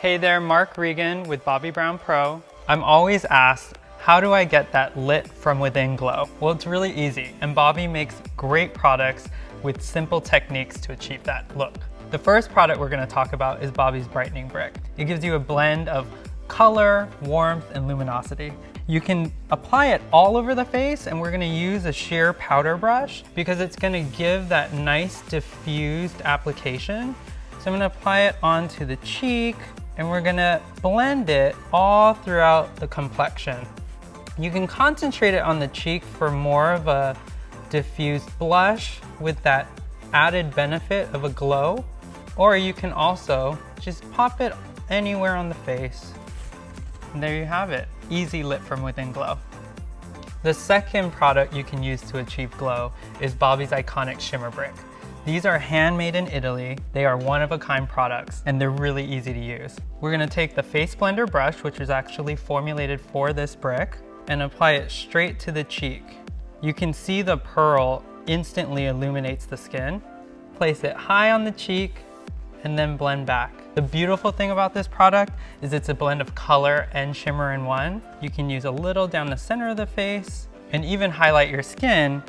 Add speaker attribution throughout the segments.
Speaker 1: Hey there, Mark Regan with Bobbi Brown Pro. I'm always asked, how do I get that lit from within glow? Well, it's really easy, and Bobbi makes great products with simple techniques to achieve that look. The first product we're gonna talk about is Bobbi's Brightening Brick. It gives you a blend of color, warmth, and luminosity. You can apply it all over the face and we're gonna use a sheer powder brush because it's gonna give that nice diffused application. So I'm gonna apply it onto the cheek and we're gonna blend it all throughout the complexion. You can concentrate it on the cheek for more of a diffused blush with that added benefit of a glow, or you can also just pop it anywhere on the face. And there you have it, easy lit from within glow. The second product you can use to achieve glow is Bobbi's Iconic Shimmer Brick. These are handmade in Italy. They are one-of-a-kind products and they're really easy to use. We're gonna take the Face Blender brush, which is actually formulated for this brick, and apply it straight to the cheek. You can see the pearl instantly illuminates the skin. Place it high on the cheek and then blend back. The beautiful thing about this product is it's a blend of color and shimmer in one. You can use a little down the center of the face and even highlight your skin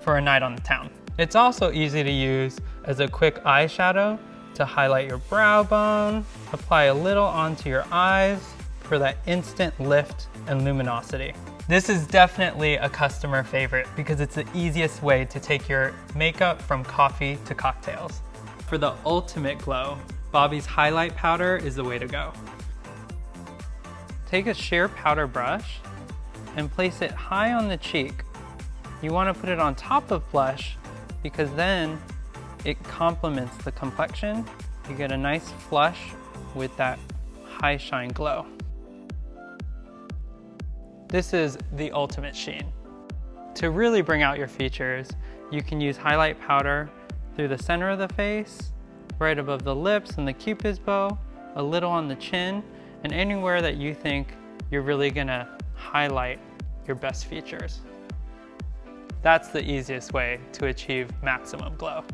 Speaker 1: for a night on the town. It's also easy to use as a quick eyeshadow to highlight your brow bone, apply a little onto your eyes for that instant lift and luminosity. This is definitely a customer favorite because it's the easiest way to take your makeup from coffee to cocktails. For the ultimate glow, Bobbi's highlight powder is the way to go. Take a sheer powder brush and place it high on the cheek. You want to put it on top of blush because then it complements the complexion. You get a nice flush with that high shine glow. This is the ultimate sheen. To really bring out your features, you can use highlight powder through the center of the face, right above the lips and the cupid's bow, a little on the chin, and anywhere that you think you're really gonna highlight your best features. That's the easiest way to achieve maximum glow.